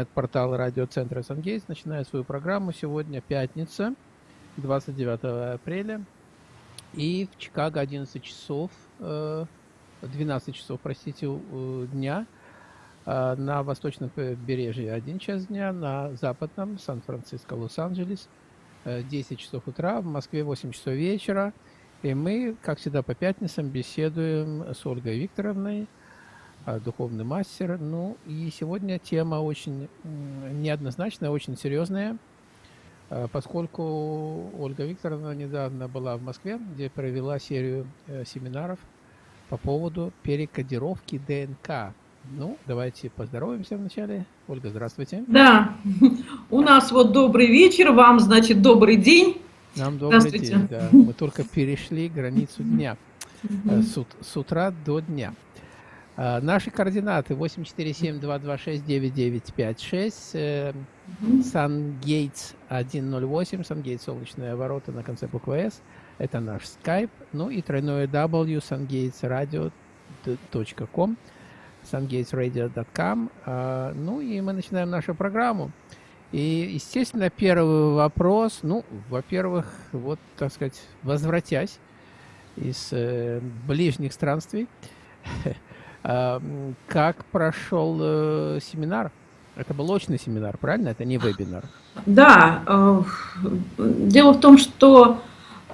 интернет-портал радиоцентра «Сангейс» начинает свою программу. Сегодня пятница, 29 апреля. И в Чикаго 11 часов, 12 э, часов, простите, дня. А на восточном побережье 1 час дня, на западном Сан-Франциско, Лос-Анджелес 10 часов утра, в Москве 8 часов вечера. И мы, как всегда, по пятницам беседуем с Ольгой Викторовной, духовный мастер. Ну и сегодня тема очень неоднозначная, очень серьезная, а, поскольку Ольга Викторовна недавно была в Москве, где провела серию э, семинаров по поводу перекодировки ДНК. Ну, давайте поздороваемся вначале. Ольга, здравствуйте. Да, у нас вот добрый вечер, вам, значит, добрый день. Нам добрый день, да. Мы только перешли границу дня, э, с, с утра до дня. А, наши координаты 847-226-9956, Сангейтс 108, Сангейтс солнечные ворота на конце буквы S, это наш скайп, ну и тройное W, sungatesradio.com, sungatesradio.com, а, ну и мы начинаем нашу программу. И, естественно, первый вопрос, ну, во-первых, вот, так сказать, возвратясь из э, ближних странствий, Как прошел э, семинар? Это был очный семинар, правильно? Это не вебинар. Да. Э, дело в том, что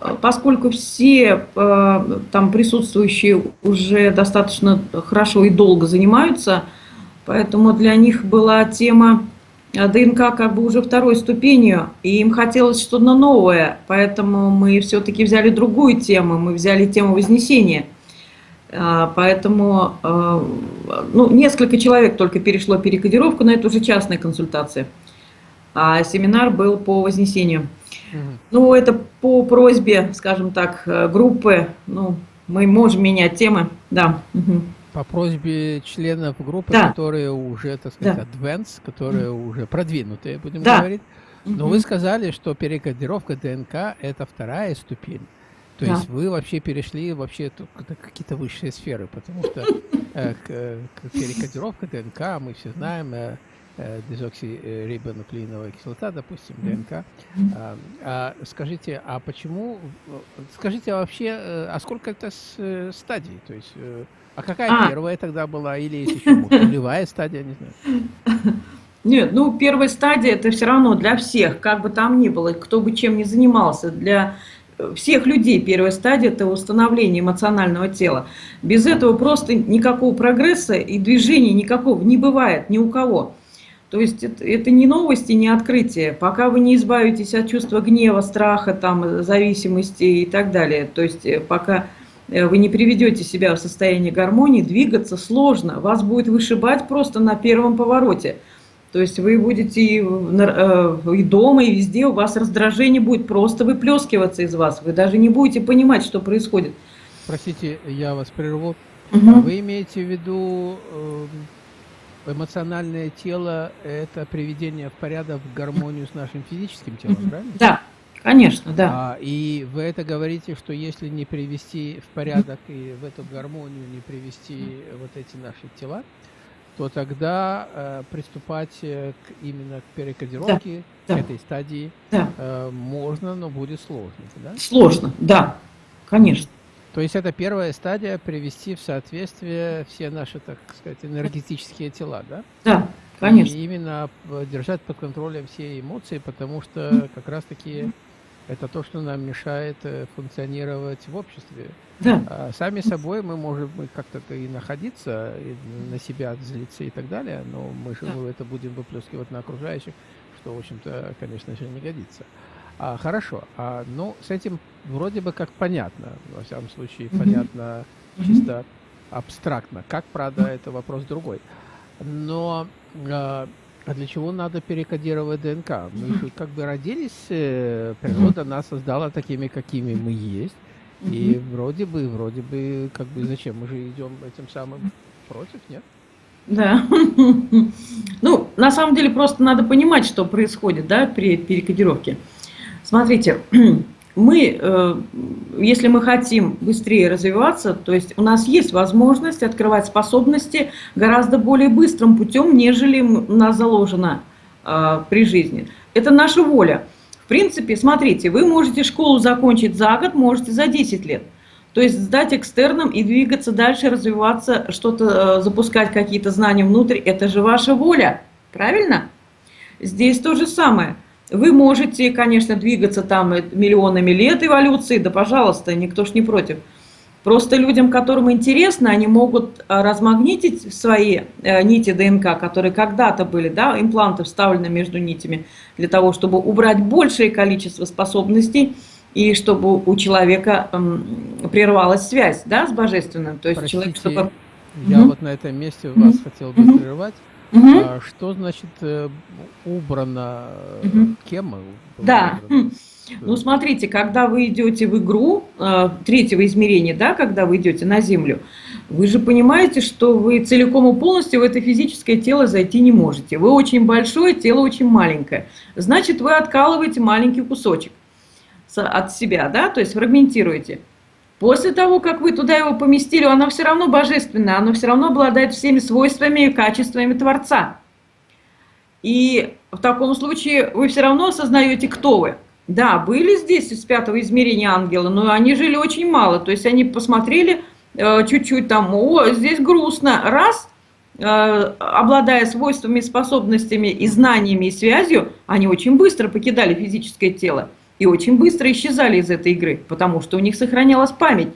э, поскольку все там присутствующие уже достаточно хорошо и долго занимаются, поэтому для них была тема ДНК как бы уже второй ступенью, и им хотелось что-то новое, поэтому мы все-таки взяли другую тему, мы взяли тему Вознесения – поэтому а, ну, несколько человек только перешло перекодировку, но это уже частная консультация. А семинар был по вознесению. Угу. Ну, это по просьбе, скажем так, группы. Ну, мы можем менять темы, да. Угу. По просьбе членов группы, да. которые уже, так сказать, да. advanced, которые угу. уже продвинутые, будем да. говорить. Но угу. вы сказали, что перекодировка ДНК – это вторая ступень. То да. есть вы вообще перешли вообще какие-то высшие сферы, потому что э, перекодировка ДНК, мы все знаем, э, э, дезоксирибонуклеиновая кислота, допустим, ДНК. А, а, скажите, а почему, скажите, а вообще, э, а сколько это с, стадий? То есть, а какая а. первая тогда была, или есть еще нулевая стадия, не знаю? Нет, ну первая стадия это все равно для всех, как бы там ни было, кто бы чем ни занимался, для всех людей первая стадия – это установление эмоционального тела. Без этого просто никакого прогресса и движения никакого не бывает ни у кого. То есть это, это не новости, не открытие. Пока вы не избавитесь от чувства гнева, страха, там, зависимости и так далее. То есть э, пока э, вы не приведете себя в состояние гармонии, двигаться сложно. Вас будет вышибать просто на первом повороте. То есть вы будете и, э, и дома, и везде, у вас раздражение будет просто выплескиваться из вас. Вы даже не будете понимать, что происходит. Простите, я вас прерву. Угу. Вы имеете в виду э, эмоциональное тело – это приведение в порядок, в гармонию с нашим физическим телом, угу. правильно? Да, конечно, да. А, и вы это говорите, что если не привести в порядок и в эту гармонию не привести вот эти наши тела, то тогда э, приступать э, к, именно к перекодировке, да, к да. этой стадии да. э, можно, но будет сложно. Да? Сложно, да, конечно. То есть это первая стадия привести в соответствие все наши, так сказать, энергетические тела, да? Да, конечно. И именно держать под контролем все эмоции, потому что как раз-таки это то, что нам мешает э, функционировать в обществе. Да. А сами собой мы можем как-то и находиться, и на себя злиться и так далее, но мы же да. это будем выплескивать на окружающих, что, в общем-то, конечно же, не годится. А, хорошо, а, ну, с этим вроде бы как понятно, во всяком случае, mm-hmm. понятно чисто абстрактно. Как, правда, это вопрос другой. Но а, а для чего надо перекодировать ДНК? Мы же как бы родились, э, природа нас создала такими, какими мы есть. И вроде бы, вроде бы, как бы зачем? Мы же идем этим самым против, нет? Да. Ну, на самом деле просто надо понимать, что происходит, да, при перекодировке. Смотрите, мы, э, если мы хотим быстрее развиваться, то есть у нас есть возможность открывать способности гораздо более быстрым путем, нежели у нас заложено э, при жизни. Это наша воля. В принципе, смотрите, вы можете школу закончить за год, можете за 10 лет. То есть сдать экстерном и двигаться дальше, развиваться, что-то, э, запускать какие-то знания внутрь, это же ваша воля, правильно? Здесь то же самое. Вы можете, конечно, двигаться там миллионами лет эволюции, да пожалуйста, никто ж не против. Просто людям, которым интересно, они могут а, размагнитить свои э, нити ДНК, которые когда-то были, да, импланты вставлены между нитями, для того, чтобы убрать большее количество способностей, и чтобы у человека прервалась связь да, с Божественным. То есть Простите, человек, чтобы... Я угу. вот на этом месте вас угу. хотел бы угу. прервать. Угу. А, что значит э, убрано? Угу. Кем? Да. Убрано? Ну, смотрите, когда вы идете в игру э, третьего измерения, да, когда вы идете на Землю, вы же понимаете, что вы целиком и полностью в это физическое тело зайти не можете. Вы очень большое, тело очень маленькое. Значит, вы откалываете маленький кусочек от себя, да, то есть фрагментируете. После того, как вы туда его поместили, оно все равно божественное, оно все равно обладает всеми свойствами и качествами Творца. И в таком случае вы все равно осознаете, кто вы. Да, были здесь из пятого измерения ангелы, но они жили очень мало. То есть они посмотрели э, чуть-чуть там, о, здесь грустно. Раз, э, обладая свойствами, способностями и знаниями и связью, они очень быстро покидали физическое тело и очень быстро исчезали из этой игры, потому что у них сохранялась память,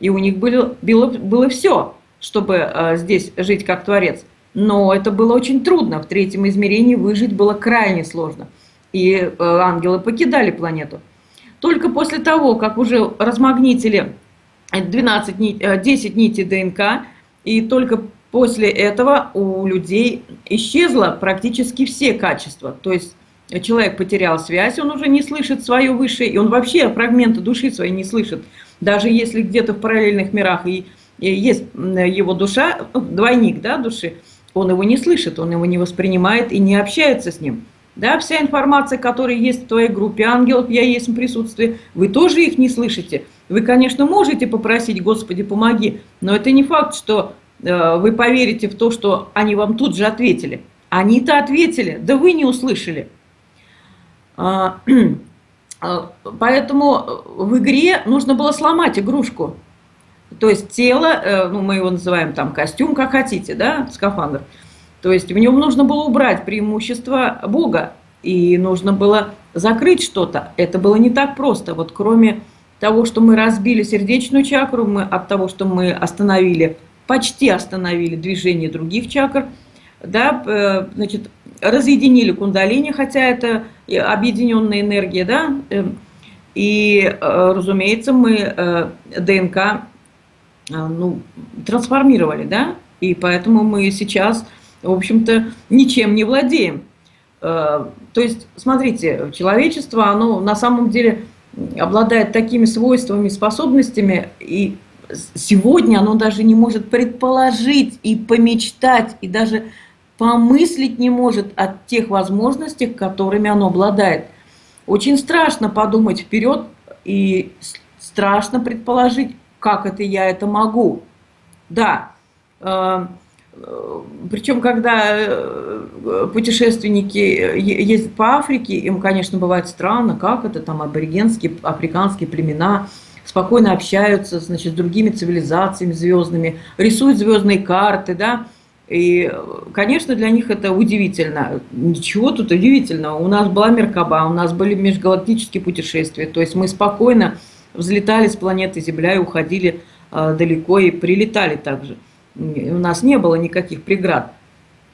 и у них было, было, было все, чтобы э, здесь жить как Творец. Но это было очень трудно, в третьем измерении выжить было крайне сложно, и э, ангелы покидали планету. Только после того, как уже размагнитили 12 нит, 10 нитей ДНК, и только после этого у людей исчезло практически все качества, то есть человек потерял связь, он уже не слышит свое высшее, и он вообще фрагменты души своей не слышит. Даже если где-то в параллельных мирах и, и есть его душа, ну, двойник да, души, он его не слышит, он его не воспринимает и не общается с ним. Да, вся информация, которая есть в твоей группе ангелов, я есть в присутствии, вы тоже их не слышите. Вы, конечно, можете попросить, Господи, помоги, но это не факт, что э, вы поверите в то, что они вам тут же ответили. Они-то ответили, да вы не услышали. А, а, поэтому в игре нужно было сломать игрушку. То есть тело, э, ну мы его называем там костюм, как хотите, да, скафандр. То есть в нем нужно было убрать преимущество Бога. И нужно было закрыть что-то. Это было не так просто. Вот кроме того, что мы разбили сердечную чакру, мы от того, что мы остановили, почти остановили движение других чакр, да, э, значит, разъединили кундалини, хотя это объединенная энергия, да, эм, и, э, разумеется, мы э, ДНК ну, трансформировали, да, и поэтому мы сейчас, в общем-то, ничем не владеем. То есть, смотрите, человечество, оно на самом деле обладает такими свойствами, способностями, и сегодня оно даже не может предположить и помечтать, и даже помыслить не может о тех возможностях, которыми оно обладает. Очень страшно подумать вперед и страшно предположить, как это я это могу. Да, э, э, причем, когда э, путешественники ездят по Африке, им, конечно, бывает странно, как это там аборигенские, африканские племена спокойно общаются значит, с другими цивилизациями звездными, рисуют звездные карты, да, и, конечно, для них это удивительно. Ничего тут удивительного. У нас была Меркаба, у нас были межгалактические путешествия. То есть мы спокойно взлетали с планеты Земля и уходили э, далеко и прилетали также. У нас не было никаких преград.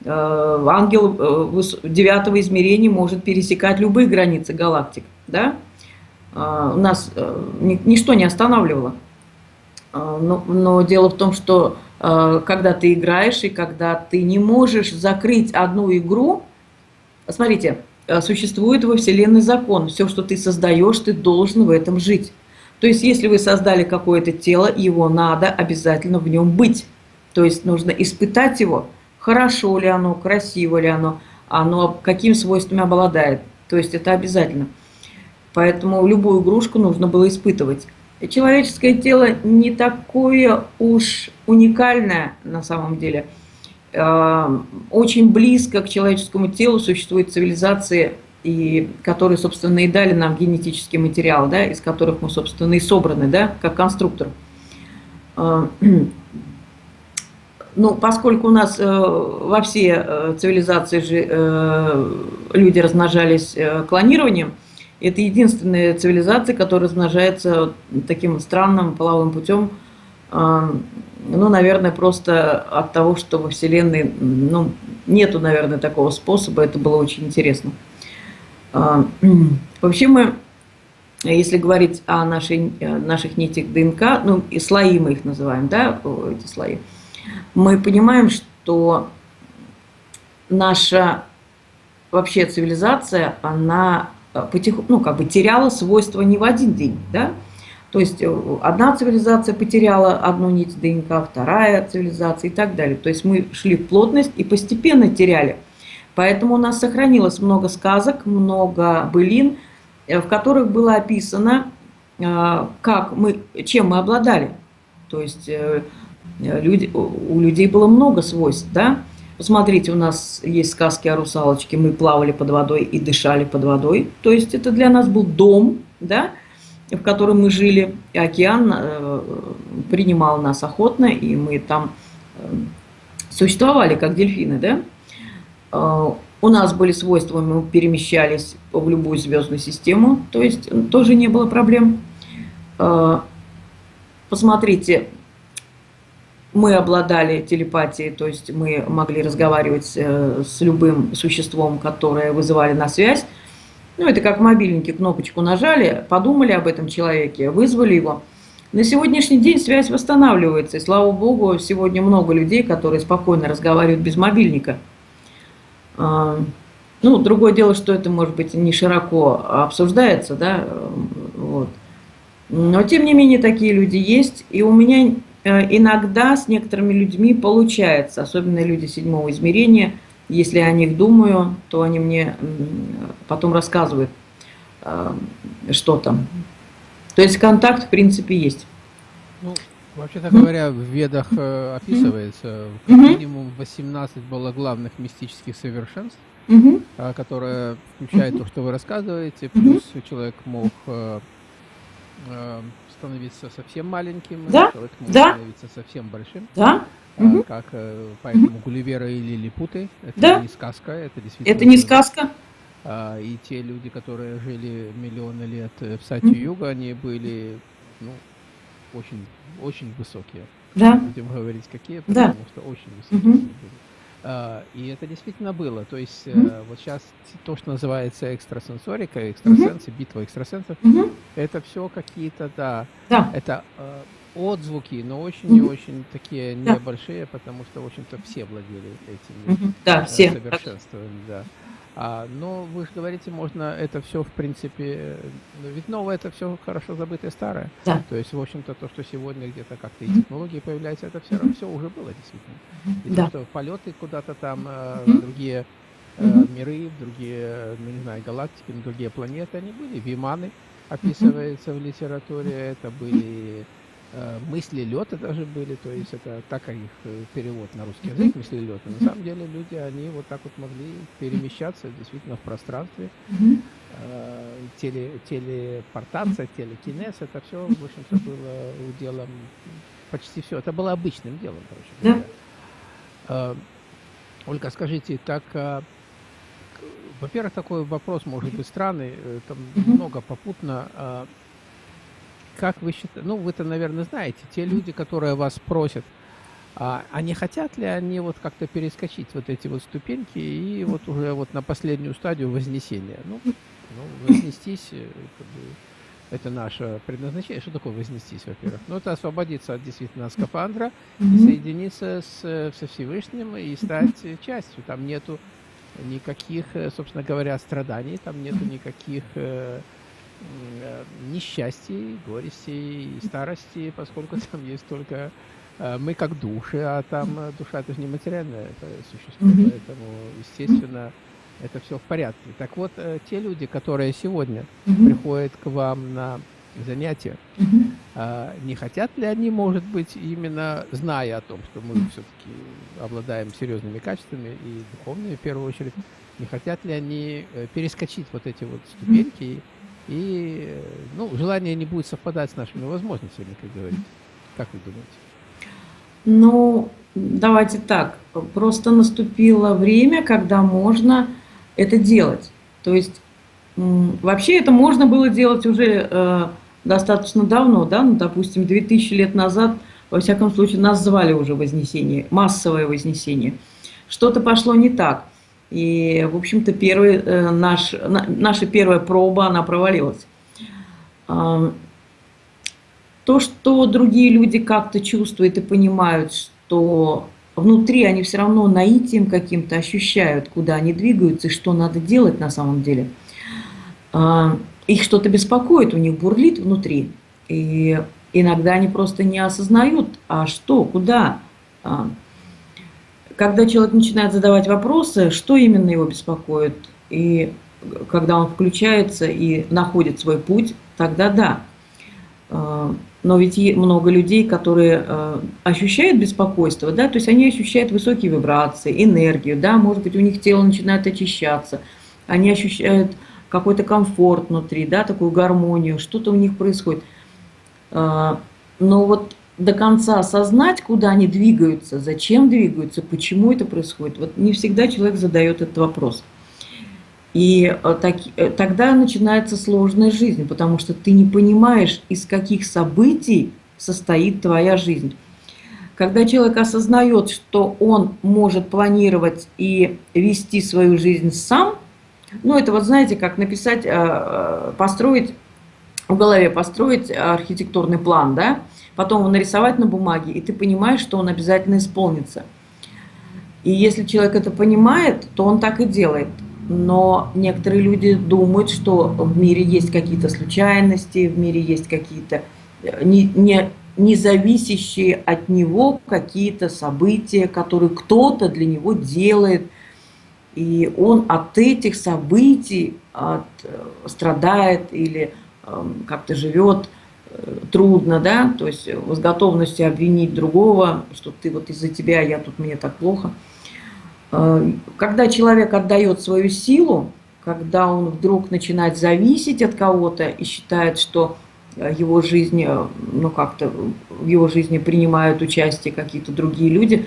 Э, ангел э, девятого измерения может пересекать любые границы галактик. Да? Э, у нас ничто не останавливало. Но, но дело в том, что когда ты играешь и когда ты не можешь закрыть одну игру. Смотрите, существует во Вселенной закон. Все, что ты создаешь, ты должен в этом жить. То есть, если вы создали какое-то тело, его надо обязательно в нем быть. То есть, нужно испытать его, хорошо ли оно, красиво ли оно, оно каким свойствами обладает. То есть, это обязательно. Поэтому любую игрушку нужно было испытывать. Человеческое тело не такое уж уникальное на самом деле. Э, очень близко к человеческому телу существуют цивилизации, и которые, собственно, и дали нам генетический материал, да, из которых мы, собственно, и собраны, да, как конструктор. Ну, поскольку у нас э, во все э, цивилизации же э, люди размножались э, клонированием, это единственная цивилизация, которая размножается таким странным половым путем, э, ну, наверное, просто от того, что во Вселенной, ну, нету, наверное, такого способа, это было очень интересно. Э, вообще мы, если говорить о нашей, наших нитях ДНК, ну, и слои мы их называем, да, эти слои, мы понимаем, что наша вообще цивилизация, она э, потихоньку, ну, как бы теряла свойства не в один день, да? То есть э, одна цивилизация потеряла одну нить ДНК, вторая цивилизация и так далее. То есть мы шли в плотность и постепенно теряли. Поэтому у нас сохранилось много сказок, много былин, э, в которых было описано, как мы, чем мы обладали. То есть люди, у людей было много свойств, да. Посмотрите, у нас есть сказки о русалочке, мы плавали под водой и дышали под водой. То есть это для нас был дом, да, в котором мы жили. И океан э, принимал нас охотно, и мы там э, существовали, как дельфины, да. Э, у нас были свойства, мы перемещались в любую звездную систему, то есть тоже не было проблем. Э, посмотрите, мы обладали телепатией, то есть мы могли разговаривать э, с любым существом, которое вызывали на связь. Ну, это как мобильники, кнопочку нажали, подумали об этом человеке, вызвали его. На сегодняшний день связь восстанавливается, и слава богу, сегодня много людей, которые спокойно разговаривают без мобильника. А, ну, другое дело, что это, может быть, не широко обсуждается, да, вот. Но, тем не менее, такие люди есть, и у меня иногда с некоторыми людьми получается, особенно люди седьмого измерения, если я о них думаю, то они мне потом рассказывают, э, что там. То есть контакт в принципе есть. Ну, вообще-то говоря, в ведах э, описывается как минимум 18 было главных мистических совершенств, которые включают то, что вы рассказываете, плюс человек мог становиться совсем маленьким, да? человек может да? становиться совсем большим. Да. Угу. Как э, поэтому Гулливера или Лилипуты, это да? не сказка, это действительно... Это не сказка. А, и те люди, которые жили миллионы лет в Сати-Юга, они были ну, очень, очень высокие. Да. Будем говорить, какие, потому да. что очень высокие угу. были. Uh, и это действительно было. То есть mm -hmm. uh, вот сейчас то, что называется экстрасенсорика, экстрасенсы, mm -hmm. битва экстрасенсов, mm -hmm. это все какие-то, да, да. это uh, отзвуки, но очень и очень такие да. небольшие, потому что, в общем-то, все владели этими mm -hmm. да, все. совершенствами. Да. А, но вы же говорите, можно это все, в принципе, ну, ведь новое это все хорошо забытое старое. Да. То есть, в общем-то, то, что сегодня где-то как-то и технологии появляются, это все равно все уже было действительно. И да. то, что полеты куда-то там, э, в другие э, миры, другие, ну, не знаю, галактики, другие планеты, они были. Виманы описываются в литературе, это были Э, мысли лета даже были, то есть это так их э, перевод на русский язык, мысли лета. На самом деле люди, они вот так вот могли перемещаться действительно в пространстве. Э, теле, телепортация, телекинез, это все, в общем-то, было уделом, почти все, это было обычным делом, короче Да. Ольга, скажите, так, во-первых, такой вопрос может быть странный, там много попутно. А, как вы считаете, ну вы-то, наверное, знаете, те люди, которые вас просят, а, они хотят ли они вот как-то перескочить вот эти вот ступеньки и вот уже вот на последнюю стадию вознесения? Ну, ну вознестись, э, как бы, это наше предназначение. Что такое вознестись, во-первых? Ну, это освободиться от действительно скафандра, и соединиться с, со Всевышним и стать частью. Там нету никаких, э, собственно говоря, страданий, там нету никаких э, несчастья, горести и старости, поскольку там есть только э, мы как души, а там э, душа это же не материальное это существо, mm-hmm. поэтому, естественно, это все в порядке. Так вот, те люди, которые сегодня угу. приходят к вам на занятия, угу. не хотят ли они, может быть, именно зная о том, что мы все-таки обладаем серьезными качествами и духовными в первую очередь, не хотят ли они перескочить вот эти вот ступеньки и, ну, желание не будет совпадать с нашими возможностями, как говорится. Как вы думаете? Ну, давайте так. Просто наступило время, когда можно это делать. То есть вообще это можно было делать уже э, достаточно давно, да, ну, допустим, 2000 лет назад, во всяком случае, нас звали уже Вознесение, массовое Вознесение. Что-то пошло не так. И, в общем-то, первый, э, наш, на, наша первая проба, она провалилась. Э, то, что другие люди как-то чувствуют и понимают, что внутри они все равно наитием каким-то ощущают, куда они двигаются и что надо делать на самом деле. А, их что-то беспокоит, у них бурлит внутри. И иногда они просто не осознают, а что, куда. Когда человек начинает задавать вопросы, что именно его беспокоит, и когда он включается и находит свой путь, тогда да. А, но ведь много людей, которые э, ощущают беспокойство, да, то есть они ощущают высокие вибрации, энергию, да, может быть, у них тело начинает очищаться, они ощущают какой-то комфорт внутри, да, такую гармонию, что-то у них происходит. А, но вот до конца осознать, куда они двигаются, зачем двигаются, почему это происходит, вот не всегда человек задает этот вопрос. И э, так, э, тогда начинается сложная жизнь, потому что ты не понимаешь, из каких событий состоит твоя жизнь. Когда человек осознает, что он может планировать и вести свою жизнь сам, ну это вот знаете, как написать, э, построить, в голове построить архитектурный план, да, потом его нарисовать на бумаге, и ты понимаешь, что он обязательно исполнится. И если человек это понимает, то он так и делает. Но некоторые люди думают, что в мире есть какие-то случайности, в мире есть какие-то э, не, не, не зависящие от него какие-то события, которые кто-то для него делает, и он от этих событий от, э, страдает или э, как-то живет трудно, да, то есть с готовностью обвинить другого, что ты вот из-за тебя, я тут мне так плохо – Э, когда человек отдает свою силу, когда он вдруг начинает зависеть от кого-то и считает, что э, его жизнь, э, ну как-то в его жизни принимают участие какие-то другие люди,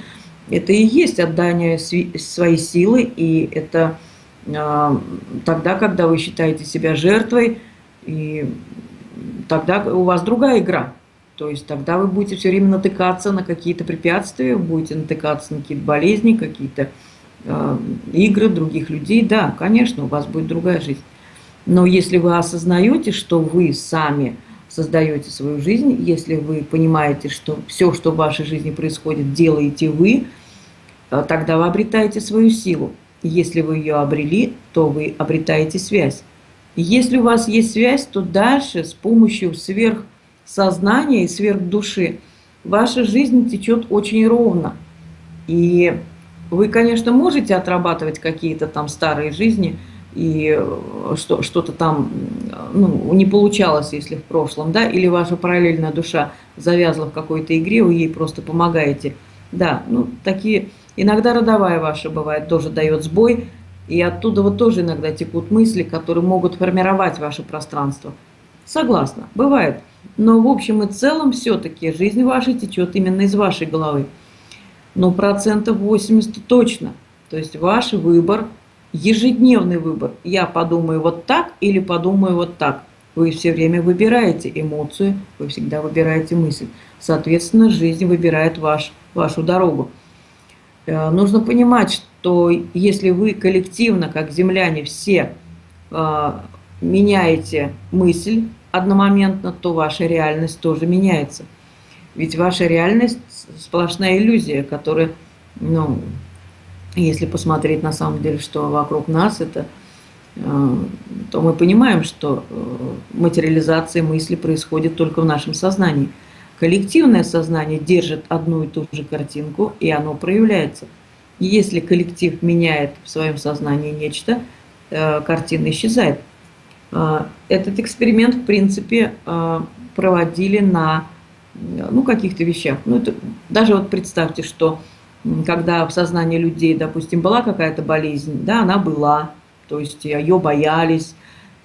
это и есть отдание своей силы, и это тогда, когда вы считаете себя жертвой, и тогда у вас другая игра. То есть тогда вы будете все время натыкаться на какие-то препятствия, будете натыкаться на какие-то болезни, какие-то Э, игры других людей, да, конечно, у вас будет другая жизнь. Но если вы осознаете, что вы сами создаете свою жизнь, если вы понимаете, что все, что в вашей жизни происходит, делаете вы, э, тогда вы обретаете свою силу. Если вы ее обрели, то вы обретаете связь. Если у вас есть связь, то дальше с помощью сверхсознания и сверхдуши ваша жизнь течет очень ровно. И вы, конечно, можете отрабатывать какие-то там старые жизни, и э, что, что-то там ну, не получалось, если в прошлом, да, или ваша параллельная душа завязла в какой-то игре, вы ей просто помогаете. Да, ну, такие, иногда родовая ваша бывает, тоже дает сбой, и оттуда вот тоже иногда текут мысли, которые могут формировать ваше пространство. Согласна, бывает. Но в общем и целом все-таки жизнь ваша течет именно из вашей головы но процентов 80 точно. То есть ваш выбор, ежедневный выбор. Я подумаю вот так или подумаю вот так. Вы все время выбираете эмоцию, вы всегда выбираете мысль. Соответственно, жизнь выбирает ваш, вашу дорогу. Э, нужно понимать, что если вы коллективно, как земляне, все э, меняете мысль одномоментно, то ваша реальность тоже меняется. Ведь ваша реальность сплошная иллюзия, которая, ну, если посмотреть на самом деле, что вокруг нас, это, э, то мы понимаем, что э, материализация мысли происходит только в нашем сознании. Коллективное сознание держит одну и ту же картинку, и оно проявляется. Если коллектив меняет в своем сознании нечто, э, картина исчезает. Э, этот эксперимент, в принципе, э, проводили на ну, каких-то вещах. Ну, это, даже вот представьте, что когда в сознании людей, допустим, была какая-то болезнь, да, она была, то есть ее боялись,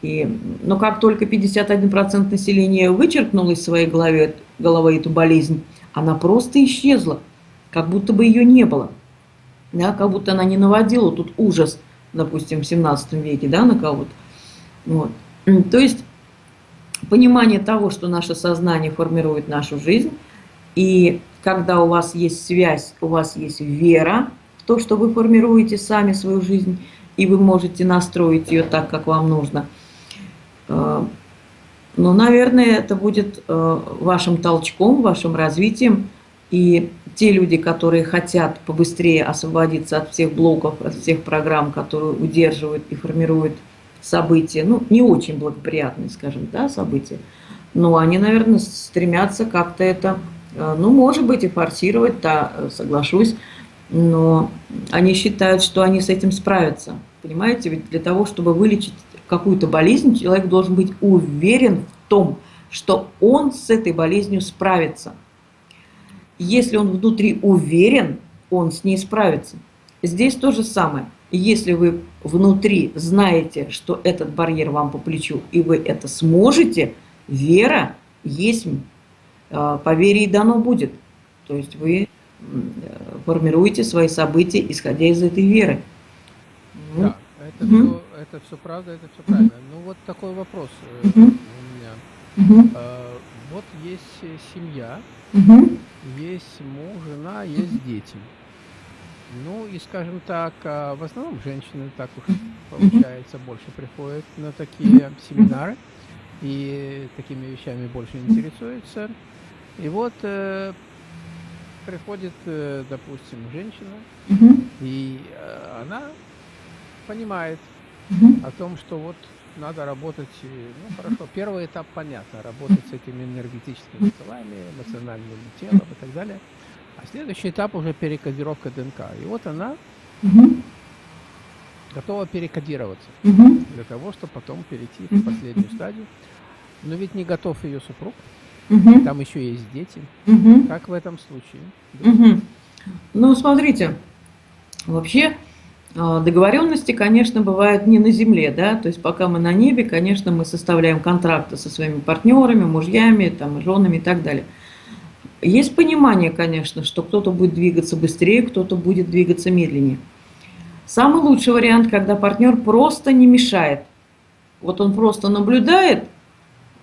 и, но как только 51% населения вычеркнуло из своей головы, головы эту болезнь, она просто исчезла, как будто бы ее не было. Да, как будто она не наводила тут ужас, допустим, в 17 веке да, на кого-то. Вот. То есть понимание того, что наше сознание формирует нашу жизнь, и когда у вас есть связь, у вас есть вера в то, что вы формируете сами свою жизнь, и вы можете настроить ее так, как вам нужно – Э, ну, наверное, это будет э, вашим толчком, вашим развитием. И те люди, которые хотят побыстрее освободиться от всех блоков, от всех программ, которые удерживают и формируют события, ну, не очень благоприятные, скажем, да, события, но они, наверное, стремятся как-то это, э, ну, может быть, и форсировать, да, соглашусь, но они считают, что они с этим справятся. Понимаете, ведь для того, чтобы вылечить какую-то болезнь, человек должен быть уверен в том, что он с этой болезнью справится. Если он внутри уверен, он с ней справится. Здесь то же самое. Если вы внутри знаете, что этот барьер вам по плечу, и вы это сможете, вера есть, э, по вере и дано будет. То есть вы формируете свои события, исходя из этой веры. Да, это угу это все правда, это все правильно. Ну вот такой вопрос э, у меня. Э, вот есть э, семья, есть муж, жена, есть дети. Ну и, скажем так, а, в основном женщины так уж получается больше приходят на такие семинары и такими вещами больше интересуются. И вот э, приходит, э, допустим, женщина, и э, она понимает, угу. о том, что вот надо работать, ну хорошо, первый этап понятно, работать с этими энергетическими телами, эмоциональным телом и так далее. А следующий этап уже перекодировка ДНК. И вот она угу. готова перекодироваться угу. для того, чтобы потом перейти в последнюю стадию. Но ведь не готов ее супруг, угу. там еще есть дети. Угу. Как в этом случае? Угу. Ну, смотрите, вообще договоренности, конечно, бывают не на земле, да, то есть пока мы на небе, конечно, мы составляем контракты со своими партнерами, мужьями, там, женами и так далее. Есть понимание, конечно, что кто-то будет двигаться быстрее, кто-то будет двигаться медленнее. Самый лучший вариант, когда партнер просто не мешает. Вот он просто наблюдает,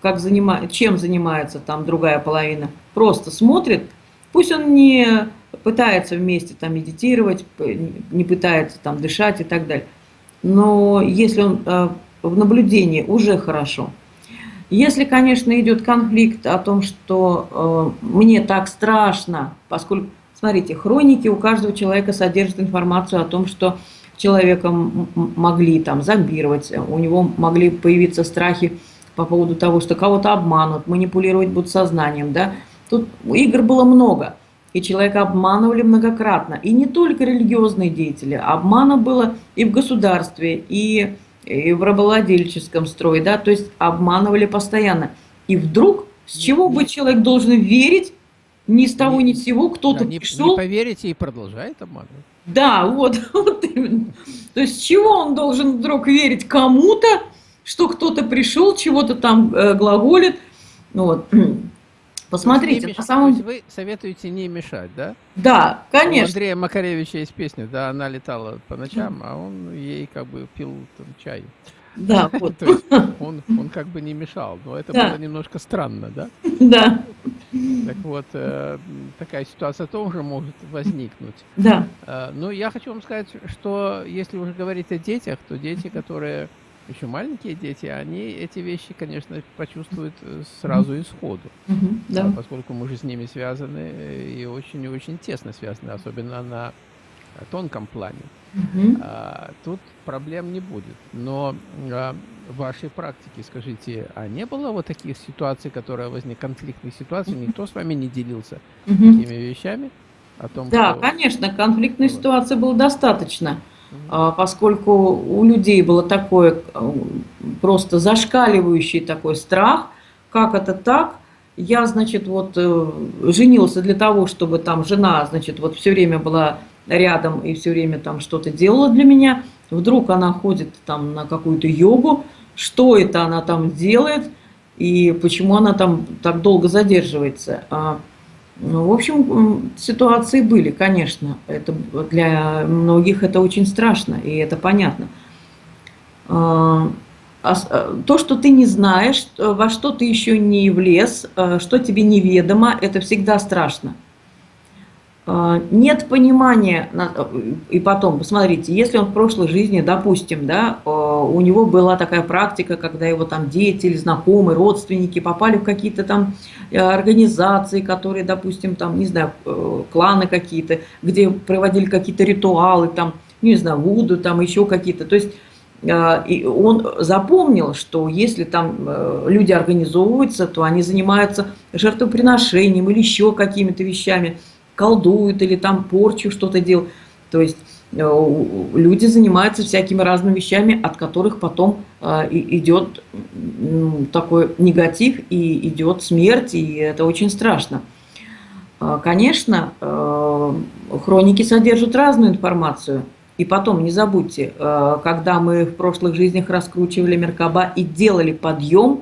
как занима... чем занимается там другая половина, просто смотрит, пусть он не пытается вместе там медитировать, не пытается там дышать и так далее. Но если он э, в наблюдении, уже хорошо. Если, конечно, идет конфликт о том, что э, мне так страшно, поскольку, смотрите, хроники у каждого человека содержат информацию о том, что человека могли там зомбировать, у него могли появиться страхи по поводу того, что кого-то обманут, манипулировать будут сознанием, да. Тут игр было много и человека обманывали многократно. И не только религиозные деятели, обмана было и в государстве, и, и в рабовладельческом строе, да, то есть обманывали постоянно. И вдруг, с чего бы человек должен верить, ни с того, ни с сего, кто-то да, пришел... Не поверите и продолжает обманывать. Да, вот, вот именно. То есть с чего он должен вдруг верить кому-то, что кто-то пришел, чего-то там э, глаголит, вот. Посмотрите, по самому... вы советуете не мешать, да? Да, конечно. У Андрея Макаревича есть песня, да, она летала по ночам, а он ей как бы пил там, чай. Да, вот. То есть он, он как бы не мешал, но это да. было немножко странно, да? Да. Так вот, э, такая ситуация тоже может возникнуть. Да. Э, но я хочу вам сказать, что если уже говорить о детях, то дети, которые еще маленькие дети, они эти вещи, конечно, почувствуют э, сразу и сходу. Mm-hmm, да. Поскольку мы же с ними связаны э, и очень-очень тесно связаны, особенно на тонком плане. Mm-hmm. А, тут проблем не будет. Но а, в вашей практике, скажите, а не было вот таких ситуаций, которые возникли, конфликтных ситуаций, никто с вами не делился mm-hmm. такими вещами? О том, да, что... конечно, конфликтной вот. ситуации было достаточно, угу. Поскольку у людей было такое просто зашкаливающий такой страх, как это так, я, значит, вот э, женился для того, чтобы там жена, значит, вот все время была рядом и все время там что-то делала для меня. Вдруг она ходит там на какую-то йогу, что это она там делает и почему она там так долго задерживается. А, ну, в общем, ситуации были, конечно. Это для многих это очень страшно, и это понятно. А, а то, что ты не знаешь, во что ты еще не влез, что тебе неведомо, это всегда страшно. А, нет понимания, и потом, посмотрите, если он в прошлой жизни, допустим, да, а, у него была такая практика, когда его там дети или знакомые, родственники попали в какие-то там э, организации, которые, допустим, там, не знаю, э, кланы какие-то, где проводили какие-то ритуалы, там, не знаю, вуду, там еще какие-то, то есть и он запомнил, что если там э, люди организовываются, то они занимаются жертвоприношением или еще какими-то вещами – колдуют или там порчу что-то делают. То есть э, люди занимаются всякими разными вещами, от которых потом э, идет такой негатив и идет смерть, и это очень страшно. А, конечно, э, хроники содержат разную информацию. И потом, не забудьте, когда мы в прошлых жизнях раскручивали Меркаба и делали подъем,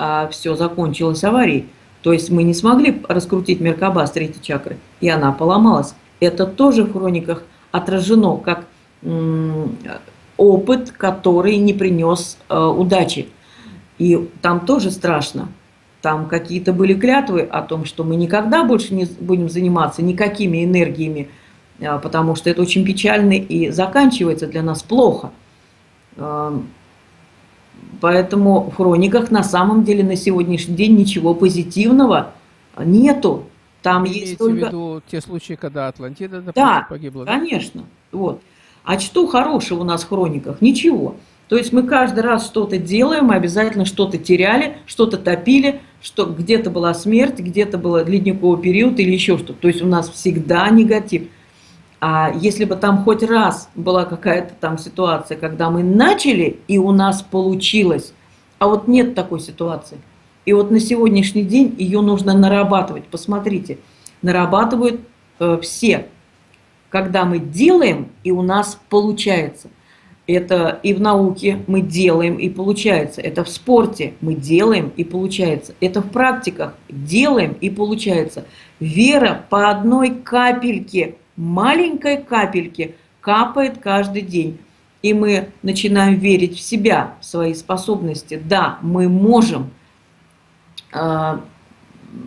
а все закончилось аварией. То есть мы не смогли раскрутить Меркаба с третьей чакры, и она поломалась. Это тоже в хрониках отражено как опыт, который не принес э, удачи. И там тоже страшно. Там какие-то были клятвы о том, что мы никогда больше не будем заниматься никакими энергиями, э, потому что это очень печально и заканчивается для нас плохо. Эм, Поэтому в хрониках на самом деле на сегодняшний день ничего позитивного нету. Там Вы есть только... в виду те случаи, когда Атлантида, допустим, да, погибла? Да, конечно. Вот. А что хорошего у нас в хрониках? Ничего. То есть мы каждый раз что-то делаем, мы обязательно что-то теряли, что-то топили, что где-то была смерть, где-то был ледниковый период или еще что-то. То есть у нас всегда негатив. А если бы там хоть раз была какая-то там ситуация, когда мы начали, и у нас получилось, а вот нет такой ситуации. И вот на сегодняшний день ее нужно нарабатывать. Посмотрите, нарабатывают э, все. Когда мы делаем, и у нас получается. Это и в науке мы делаем, и получается. Это в спорте мы делаем, и получается. Это в практиках делаем, и получается. Вера по одной капельке – маленькой капельки капает каждый день. И мы начинаем верить в себя, в свои способности. Да, мы можем. А,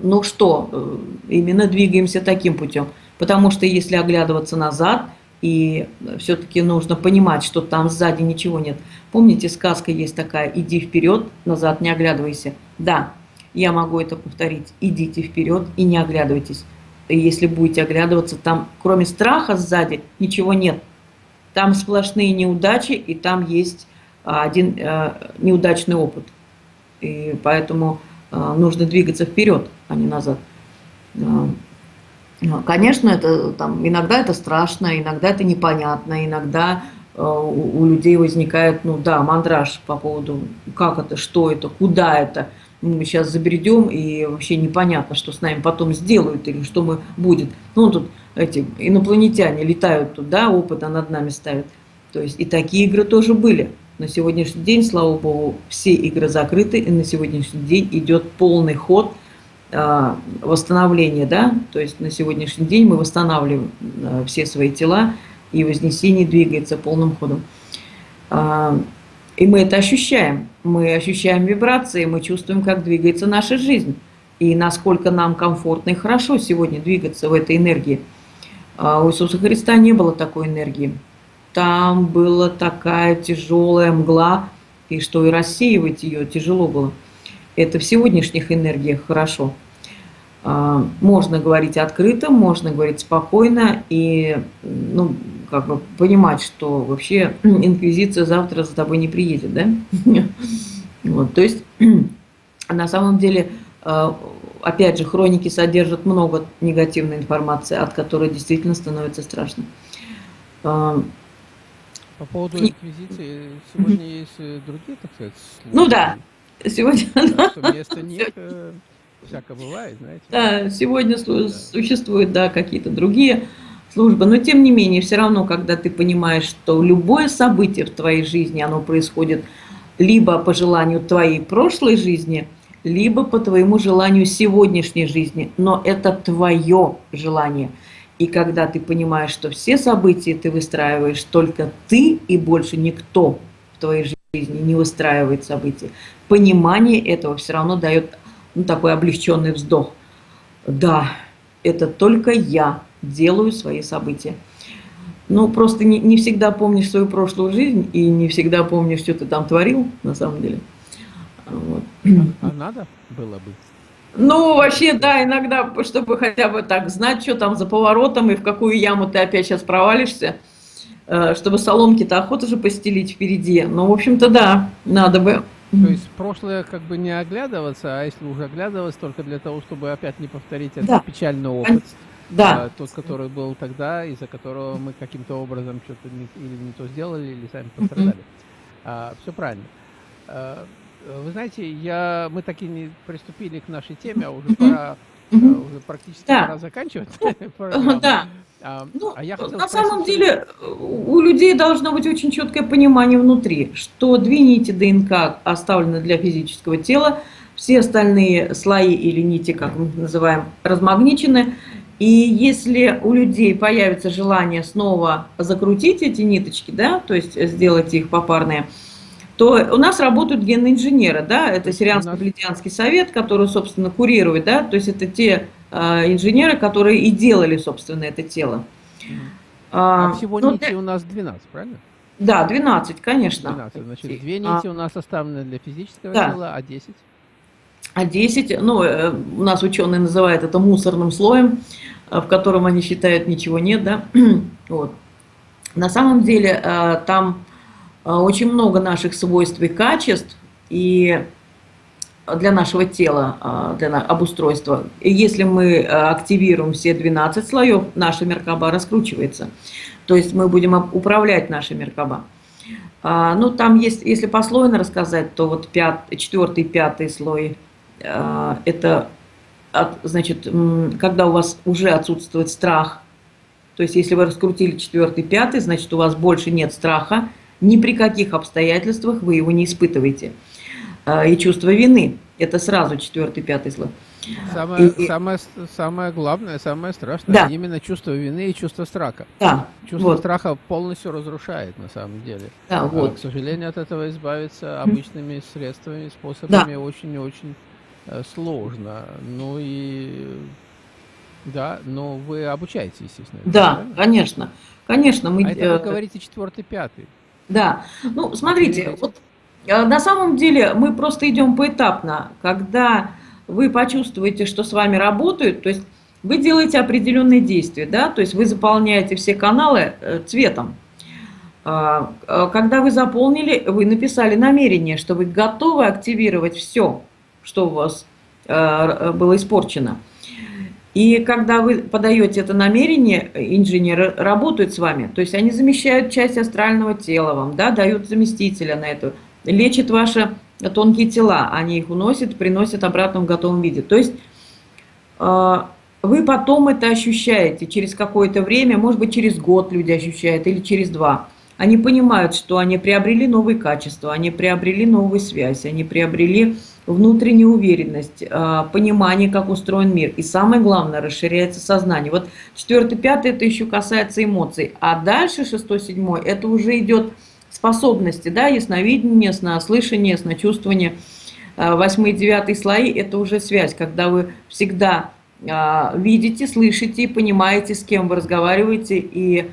ну что, э, именно двигаемся таким путем. Потому что если оглядываться назад, и все-таки нужно понимать, что там сзади ничего нет. Помните, сказка есть такая «иди вперед, назад не оглядывайся». Да, я могу это повторить. Идите вперед и не оглядывайтесь если будете оглядываться, там кроме страха сзади ничего нет. Там сплошные неудачи, и там есть а, один э, неудачный опыт. И поэтому э, нужно двигаться вперед, а не назад. Э, конечно, это, там, иногда это страшно, иногда это непонятно, иногда у людей возникает, ну да, мандраж по поводу, как это, что это, куда это – мы сейчас забредем, и вообще непонятно, что с нами потом сделают или что мы будет. Ну, тут эти инопланетяне летают туда, опыта над нами ставят. То есть и такие игры тоже были. На сегодняшний день, слава богу, все игры закрыты, и на сегодняшний день идет полный ход э, восстановления, да, то есть на сегодняшний день мы восстанавливаем э, все свои тела, и вознесение двигается полным ходом. Э, и мы это ощущаем. Мы ощущаем вибрации, мы чувствуем, как двигается наша жизнь. И насколько нам комфортно и хорошо сегодня двигаться в этой энергии. А у Иисуса Христа не было такой энергии. Там была такая тяжелая мгла, и что и рассеивать ее тяжело было. Это в сегодняшних энергиях хорошо. А, можно говорить открыто, можно говорить спокойно, и ну, как бы понимать, что вообще инквизиция завтра за тобой не приедет, да? Вот, то есть на самом деле э, опять же, хроники содержат много негативной информации, от которой действительно становится страшно. По поводу инквизиции, сегодня есть э, другие, так сказать, случаи. Ну да, сегодня... Да, вместо них э, всякое бывает, знаете. Да, сегодня да. существуют, да, какие-то другие службы, но тем не менее, все равно, когда ты понимаешь, что любое событие в твоей жизни, оно происходит либо по желанию твоей прошлой жизни – либо по твоему желанию сегодняшней жизни, но это твое желание. И когда ты понимаешь, что все события ты выстраиваешь только ты и больше никто в твоей жизни не выстраивает события, понимание этого все равно дает ну, такой облегченный вздох. Да, это только я делаю свои события. Ну, просто не, не всегда помнишь свою прошлую жизнь и не всегда помнишь, что ты там творил, на самом деле. Вот. А надо было бы? Ну, вообще, да, иногда, чтобы хотя бы так знать, что там за поворотом и в какую яму ты опять сейчас провалишься, э, чтобы соломки-то охота же постелить впереди. Ну, в общем-то, да, надо бы. То есть прошлое как бы не оглядываться, а если уже оглядываться, только для того, чтобы опять не повторить этот да. печальный опыт, да. Э, тот, который был тогда, из-за которого мы каким-то образом что-то не, или не то сделали, или сами пострадали. Mm -hmm. а, все правильно. А, вы знаете, я, мы так и не приступили к нашей теме, а уже пора, э, уже практически да. пора заканчивать. Да. А, ну, а я на спросить... самом деле у людей должно быть очень четкое понимание внутри, что две нити ДНК оставлены для физического тела, все остальные слои или нити, как мы называем, размагничены. И если у людей появится желание снова закрутить эти ниточки, да, то есть сделать их попарные, то у нас работают генные инженеры, да, это Сирианско-Бледянский совет, который, собственно, курирует, да, то есть это те э, инженеры, которые и делали, собственно, это тело. А, а всего ну, нити у нас 12, правильно? Да, 12, конечно. 12, значит, две нити а, у нас оставлены для физического да. тела, а 10? А 10, ну, э, у нас ученые называют это мусорным слоем, э, в котором они считают ничего нет, да, вот. На самом деле э, там а, очень много наших свойств и качеств и для нашего тела, а, для обустройства. И если мы а, активируем все 12 слоев, наша Меркаба раскручивается. То есть мы будем управлять нашей Меркаба. Ну, там есть, если послойно рассказать, то вот пят, четвертый, пятый слой, это, значит, когда у вас уже отсутствует страх, то есть если вы раскрутили четвертый, пятый, значит, у вас больше нет страха, ни при каких обстоятельствах вы его не испытываете. А, и чувство вины – это сразу четвертый, пятый слой. Самое, и, самое, самое главное, самое страшное, да. именно чувство вины и чувство страха. Да, чувство вот. страха полностью разрушает на самом деле. Да, а, вот. К сожалению, от этого избавиться обычными средствами, способами очень и очень сложно. Ну и да, но вы обучаете, естественно. Да, правильно? конечно, конечно. Мы, а это вы э, говорите четвертый, пятый. Да, ну смотрите, вот э, на самом деле мы просто идем поэтапно. Когда вы почувствуете, что с вами работают, то есть вы делаете определенные действия, да, то есть вы заполняете все каналы э, цветом. А, э, когда вы заполнили, вы написали намерение, что вы готовы активировать все, что у вас было испорчено. И когда вы подаете это намерение, инженеры работают с вами, то есть они замещают часть астрального тела вам, да, дают заместителя на это, лечат ваши тонкие тела, они их уносят, приносят обратно в готовом виде. То есть э, вы потом это ощущаете через какое-то время, может быть через год люди ощущают или через два. Они понимают, что они приобрели новые качества, они приобрели новую связь, они приобрели внутренняя уверенность, а, понимание, как устроен мир. И самое главное, расширяется сознание. Вот четвертый, пятый, это еще касается эмоций. А дальше шестой, седьмой, это уже идет способности, да, ясновидение, яснослышание, ясночувствование. А, восьмой, девятый слои – это уже связь, когда вы всегда а, видите, слышите, понимаете, с кем вы разговариваете и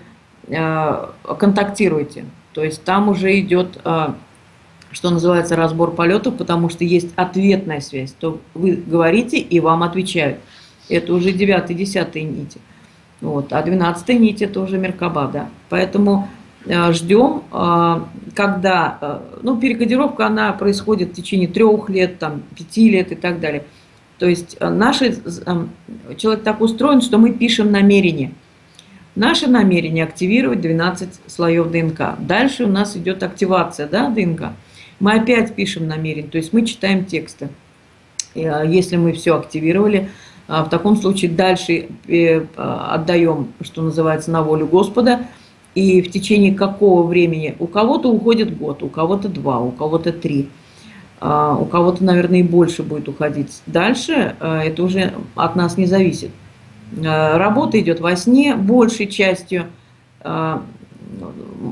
контактируете. То есть там уже идет что называется, разбор полетов, потому что есть ответная связь. То вы говорите, и вам отвечают. Это уже 9-10 нити. Вот. А 12 нить это уже Меркаба, да. Поэтому э, ждем, э, когда, э, ну, перекодировка, она происходит в течение трех лет, там, пяти лет и так далее. То есть э, наши, человек так устроен, что мы пишем намерение. Наше намерение активировать 12 слоев ДНК. Дальше у нас идет активация да, ДНК. Мы опять пишем намерение, то есть мы читаем тексты. А, если мы все активировали, а, в таком случае дальше э, отдаем, что называется, на волю Господа. И в течение какого времени? У кого-то уходит год, у кого-то два, у кого-то три. А, у кого-то, наверное, и больше будет уходить. Дальше это уже от нас не зависит. Э, работа идет во сне большей частью, э,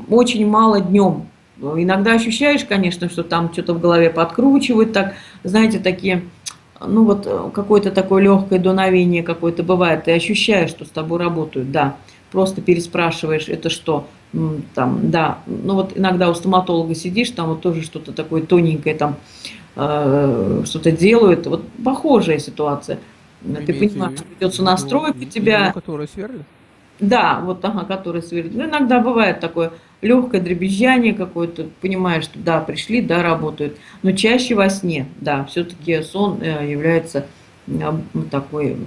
очень мало днем. Иногда ощущаешь, конечно, что там что-то в голове подкручивают, так, знаете, такие, ну вот э, какое-то такое легкое дуновение какое-то бывает, ты ощущаешь, что с тобой работают, да, просто переспрашиваешь, это что, там, да, ну вот иногда у стоматолога сидишь, там вот тоже что-то такое тоненькое, там, что-то делают, вот похожая ситуация – вы ты понимаешь, придется настроить у тебя. Который сверлит? Да, вот ага, который сверлит. Ну, иногда бывает такое легкое дребезжание какое-то, понимаешь, что да, пришли, да, работают. Но чаще во сне, да, все-таки сон э, является э, такой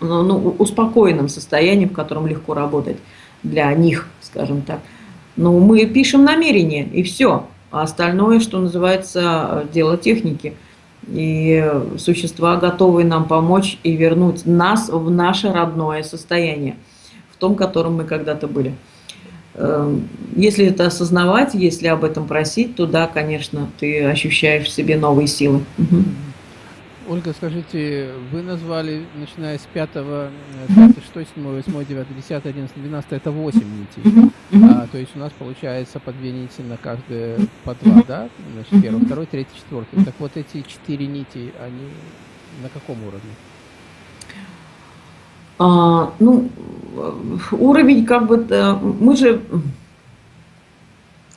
ну, ну, успокоенным состоянием, в котором легко работать для них, скажем так. Но мы пишем намерение, и все. А остальное, что называется, э, дело техники – и существа готовы нам помочь и вернуть нас в наше родное состояние, в том, котором мы когда-то были. Эм, если это осознавать, если об этом просить, то да, конечно, ты ощущаешь в себе новые силы. Угу. Ольга, скажите, вы назвали, начиная с 5, 5 6, 7, 8, 9, 10, 11, 12, это 8 нитей. А, то есть у нас получается по 2 нити на каждое, по 2, да? Значит, первый, второй, третий, четвертый. Так вот эти 4 нити, они на каком уровне? А, ну, уровень как бы, мы же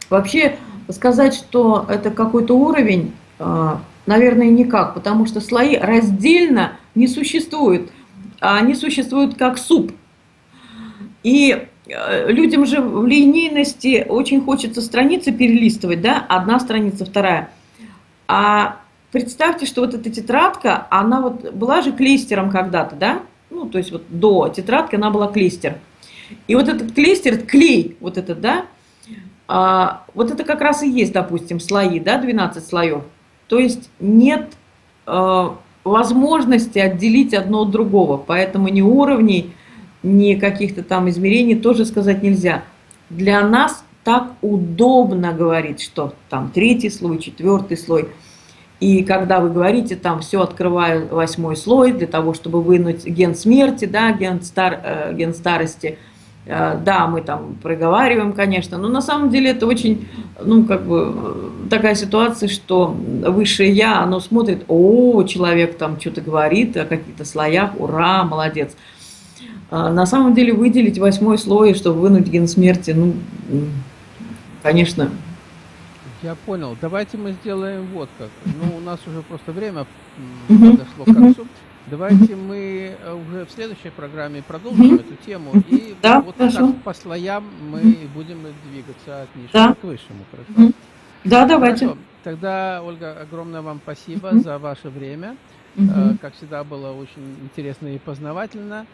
вообще сказать, что это какой-то уровень, а, Наверное, никак, потому что слои раздельно не существуют. Они существуют как суп. И э, людям же в линейности очень хочется страницы перелистывать, да, одна страница, вторая. А представьте, что вот эта тетрадка, она вот была же клейстером когда-то, да, ну, то есть вот до тетрадки она была клейстер. И вот этот клейстер, клей, вот этот, да, а, вот это как раз и есть, допустим, слои, да, 12 слоев. То есть нет э, возможности отделить одно от другого, поэтому ни уровней, ни каких-то там измерений тоже сказать нельзя. Для нас так удобно говорить, что там третий слой, четвертый слой. И когда вы говорите, там все открываю восьмой слой для того, чтобы вынуть ген смерти, да, ген, стар, э, ген старости – да, мы там проговариваем, конечно, но на самом деле это очень, ну, как бы, такая ситуация, что высшее Я, оно смотрит, о, человек там что-то говорит о каких-то слоях, ура, молодец. А на самом деле выделить восьмой слой, чтобы вынуть ген смерти, ну, конечно. Я понял. Давайте мы сделаем вот как. Ну, у нас уже просто время подошло к концу. Давайте мы э, уже в следующей программе продолжим эту тему. И да, вот хорошо. так по слоям мы будем двигаться от нижнего да. к высшему. Хорошо? Да, давайте. Хорошо. Тогда, Ольга, огромное вам спасибо за ваше время. Угу. Как всегда, было очень интересно и познавательно.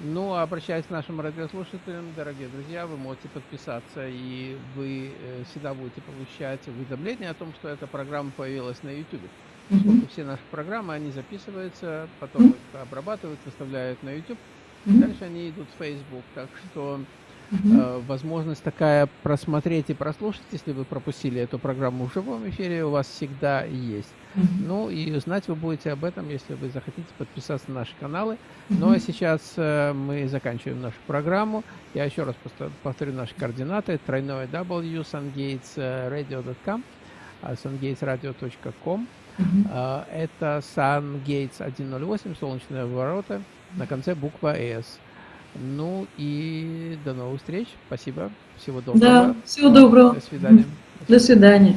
Ну, а обращаясь к нашим радиослушателям, дорогие друзья, вы можете подписаться, и вы э, всегда будете получать уведомления о том, что эта программа появилась на YouTube. Поскольку все наши программы, они записываются, потом их обрабатывают, выставляют на YouTube, дальше они идут в Facebook. Так что э, возможность такая просмотреть и прослушать, если вы пропустили эту программу в живом эфире, у вас всегда есть. Ну и узнать вы будете об этом, если вы захотите подписаться на наши каналы. Ну а сейчас э, мы заканчиваем нашу программу. Я еще раз повторю наши координаты. Тройное W, sungatesradio.com, sungatesradio.com. Uh, это Sun Gates 108, солнечные ворота, на конце буква S. Ну и до новых встреч. Спасибо. Всего доброго. Да, всего доброго. До свидания. До свидания.